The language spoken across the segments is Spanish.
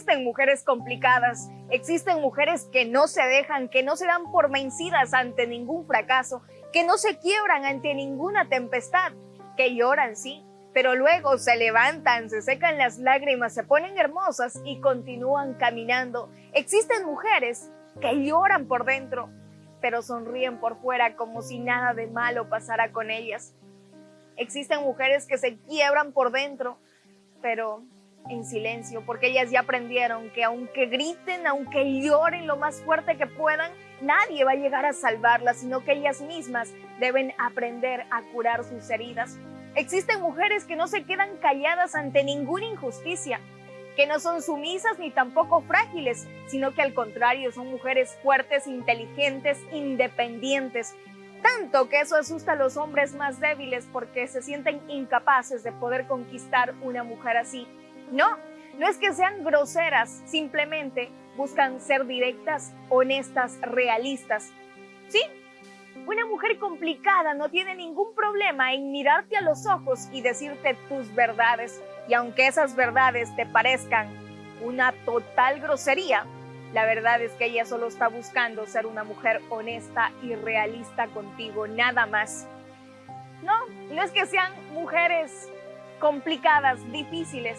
Existen mujeres complicadas, existen mujeres que no se dejan, que no se dan por vencidas ante ningún fracaso, que no se quiebran ante ninguna tempestad, que lloran, sí, pero luego se levantan, se secan las lágrimas, se ponen hermosas y continúan caminando. Existen mujeres que lloran por dentro, pero sonríen por fuera como si nada de malo pasara con ellas. Existen mujeres que se quiebran por dentro, pero en silencio, porque ellas ya aprendieron que aunque griten, aunque lloren lo más fuerte que puedan, nadie va a llegar a salvarlas, sino que ellas mismas deben aprender a curar sus heridas. Existen mujeres que no se quedan calladas ante ninguna injusticia, que no son sumisas ni tampoco frágiles, sino que al contrario son mujeres fuertes, inteligentes, independientes. Tanto que eso asusta a los hombres más débiles porque se sienten incapaces de poder conquistar una mujer así. No, no es que sean groseras, simplemente buscan ser directas, honestas, realistas. ¿Sí? Una mujer complicada no tiene ningún problema en mirarte a los ojos y decirte tus verdades. Y aunque esas verdades te parezcan una total grosería, la verdad es que ella solo está buscando ser una mujer honesta y realista contigo, nada más. No, no es que sean mujeres complicadas, difíciles,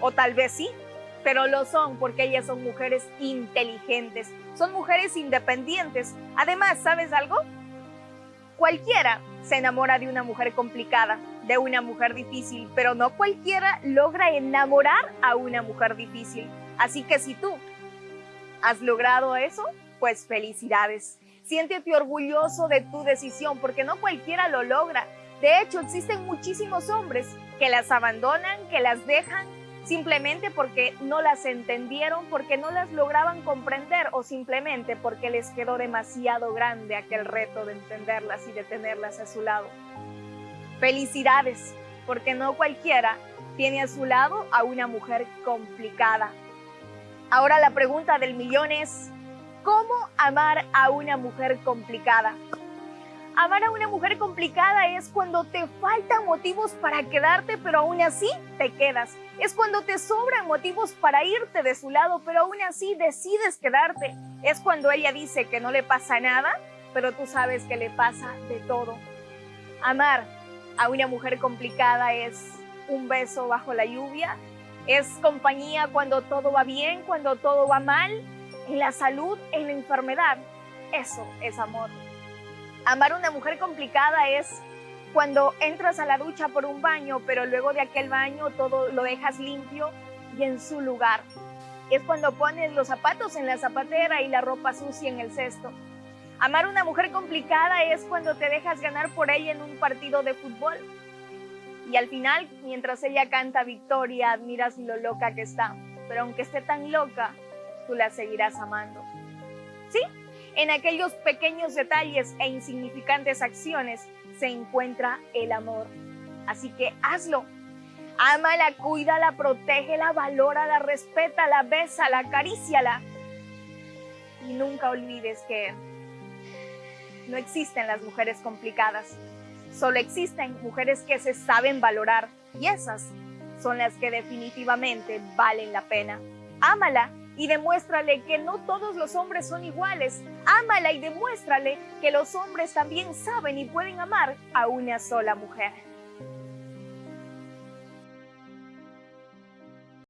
o tal vez sí, pero lo son porque ellas son mujeres inteligentes, son mujeres independientes. Además, ¿sabes algo? Cualquiera se enamora de una mujer complicada, de una mujer difícil, pero no cualquiera logra enamorar a una mujer difícil. Así que si tú has logrado eso, pues felicidades. Siéntete orgulloso de tu decisión porque no cualquiera lo logra. De hecho, existen muchísimos hombres que las abandonan, que las dejan simplemente porque no las entendieron, porque no las lograban comprender o simplemente porque les quedó demasiado grande aquel reto de entenderlas y de tenerlas a su lado. Felicidades, porque no cualquiera tiene a su lado a una mujer complicada. Ahora la pregunta del millón es, ¿cómo amar a una mujer complicada? Amar a una mujer complicada es cuando te faltan motivos para quedarte, pero aún así te quedas. Es cuando te sobran motivos para irte de su lado, pero aún así decides quedarte. Es cuando ella dice que no le pasa nada, pero tú sabes que le pasa de todo. Amar a una mujer complicada es un beso bajo la lluvia, es compañía cuando todo va bien, cuando todo va mal, en la salud, en la enfermedad. Eso es amor. Amar a una mujer complicada es cuando entras a la ducha por un baño, pero luego de aquel baño todo lo dejas limpio y en su lugar. Es cuando pones los zapatos en la zapatera y la ropa sucia en el cesto. Amar a una mujer complicada es cuando te dejas ganar por ella en un partido de fútbol. Y al final, mientras ella canta victoria, admiras lo loca que está. Pero aunque esté tan loca, tú la seguirás amando. ¿Sí? En aquellos pequeños detalles e insignificantes acciones se encuentra el amor. Así que hazlo. Ámala, cuídala, protégela, valórala, respétala, bésala, acaríciala. Y nunca olvides que no existen las mujeres complicadas. Solo existen mujeres que se saben valorar y esas son las que definitivamente valen la pena. Ámala y demuéstrale que no todos los hombres son iguales. Ámala y demuéstrale que los hombres también saben y pueden amar a una sola mujer.